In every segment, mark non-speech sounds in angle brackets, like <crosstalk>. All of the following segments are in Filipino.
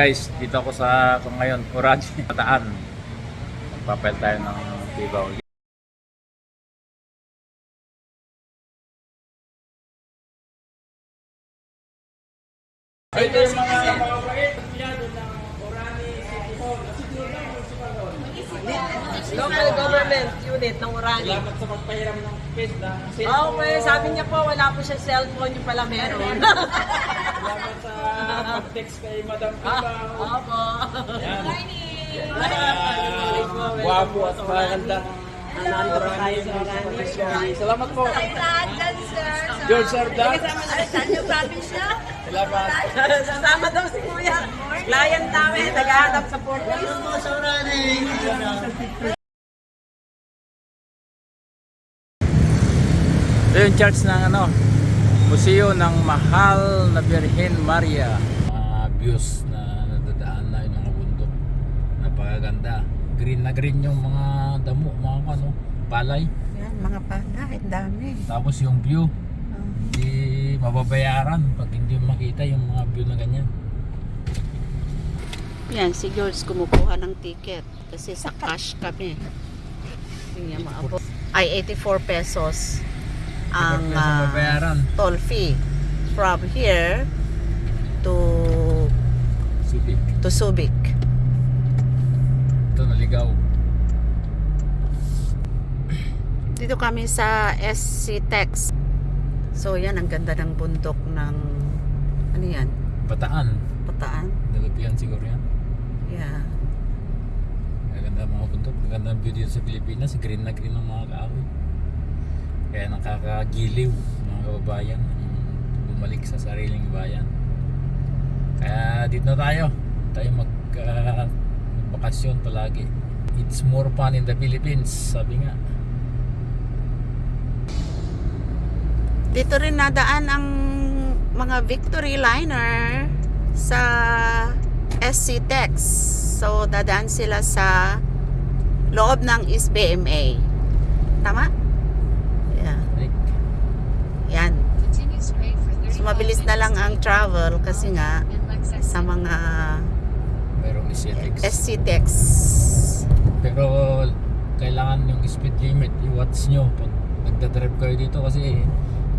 Guys, dito ako sa kung ngayon, Orange, Pataan. <laughs> Magpapel tayo ng tibaw. Ito yung mga ng Orani City Hall. Hall. Local government unit ng Orani. Salamat sa pagpahiram ng space na Okay, sabi niya po wala po siya cellphone, yung pala meron. Salamat sa pag-text kay Madam Tibaw. Opo. Yan. Ah, Guwapo at maganda. Nandito po tayo sa Orani. Salamat po. George Sardan. Salamat. <laughs> Sasama daw si Kuya. Client namin, naghahanap sa Port Ito yung church ng ano, museo ng mahal na Birhen Maria. Views na nadadaan na yung mga bundok. Napakaganda. Green na green yung mga damo, mga ano, palay. Yan, mga pala, ang dami. Tapos yung view, hindi mababayaran pag hindi mo makita yung mga view na ganyan. Yan, si George kumukuha ng ticket kasi sa cash kami. Hindi niya maabot. Ay, 84 pesos ang mababayaran, toll fee from here to. To Subic. Ito naligaw. Dito kami sa SC Tex. So yan, ang ganda ng bundok ng ano yan? Pataan. Pataan? Nagapian siguro yan. Yeah. Maganda mga bundok. Maganda ang view dito sa Pilipinas. Green na green ang mga kahoy. Kaya nakakagiliw mga kababayan. Bumalik sa sariling bayan. Kaya dito na tayo. Tayo mag uh, bakasyon palagi. It's more fun in the Philippines. Sabi nga. Dito rin nadaan ang mga Victory Liner sa SC Tex. So, dadaan sila sa loob ng SBMA. Tama? Yeah. Yan. So, mabilis na lang ang travel kasi nga sa mga merong aesthetics. SC Tex. Pero kailangan yung speed limit i-watch nyo pag nagdadrive kayo dito kasi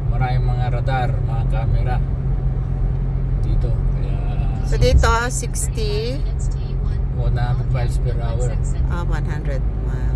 maraming mga radar, mga camera dito. Kaya So, dito, 60, 100 miles per hour. ah, 100 miles.